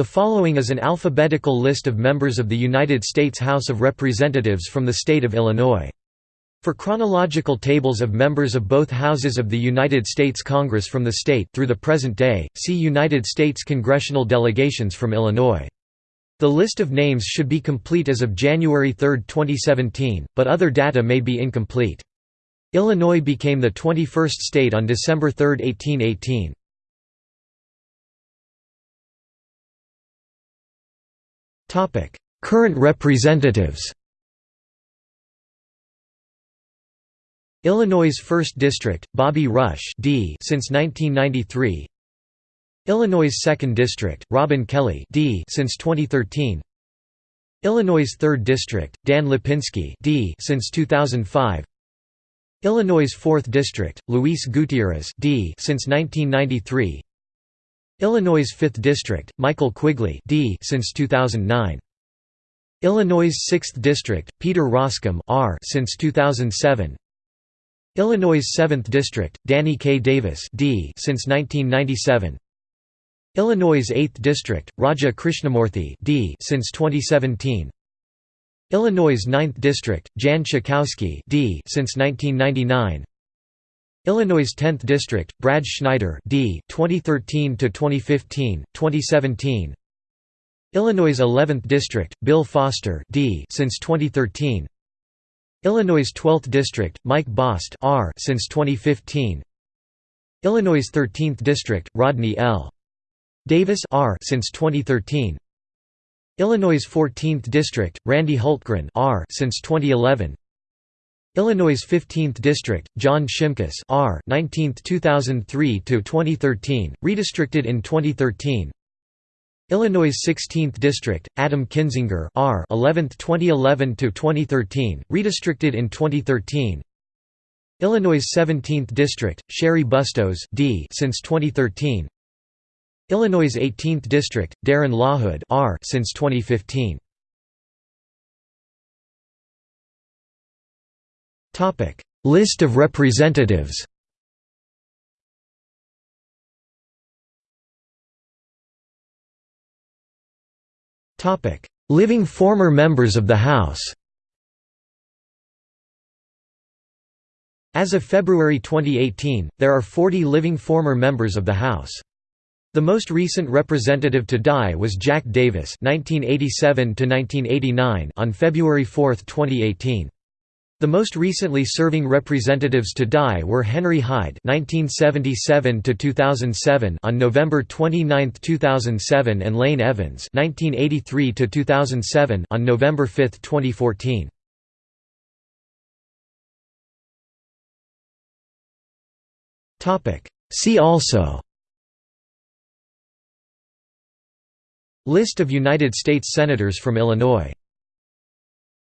The following is an alphabetical list of members of the United States House of Representatives from the state of Illinois. For chronological tables of members of both houses of the United States Congress from the state through the present day, see United States congressional delegations from Illinois. The list of names should be complete as of January 3, 2017, but other data may be incomplete. Illinois became the 21st state on December 3, 1818. Topic: Current representatives. Illinois' 1st District, Bobby Rush D since 1993. Illinois' 2nd District, Robin Kelly D since 2013. Illinois' 3rd District, Dan Lipinski D since 2005. Illinois' 4th District, Luis Gutierrez D since 1993. Illinois' 5th District, Michael Quigley D since 2009. Illinois' 6th District, Peter Roskam R since 2007. Illinois' 7th District, Danny K. Davis D since 1997. Illinois' 8th District, Raja Krishnamoorthi D since 2017. Illinois' 9th District, Jan Schakowsky D since 1999. Illinois' 10th District, Brad Schneider D. 2013 to 2015, 2017. Illinois' 11th District, Bill Foster D. since 2013. Illinois' 12th District, Mike Bost R. since 2015. Illinois' 13th District, Rodney L. Davis R. since 2013. Illinois' 14th District, Randy Hultgren R. since 2011. Illinois' 15th District, John Shimkus R. 19th 2003 to 2013, redistricted in 2013. Illinois' 16th District, Adam Kinzinger R. 11th 2011 to 2013, redistricted in 2013. Illinois' 17th District, Cheri Bustos D. since 2013. Illinois' 18th District, Darren LaHood R. since 2015. List of representatives. Topic: Living former members of the House. As of February 2018, there are 40 living former members of the House. The most recent representative to die was Jack Davis (1987–1989) on February 4, 2018. The most recently serving representatives to die were Henry Hyde (1977–2007) on November 29, 2007, and Lane Evans (1983–2007) on November 5, 2014. Topic. See also. List of United States Senators from Illinois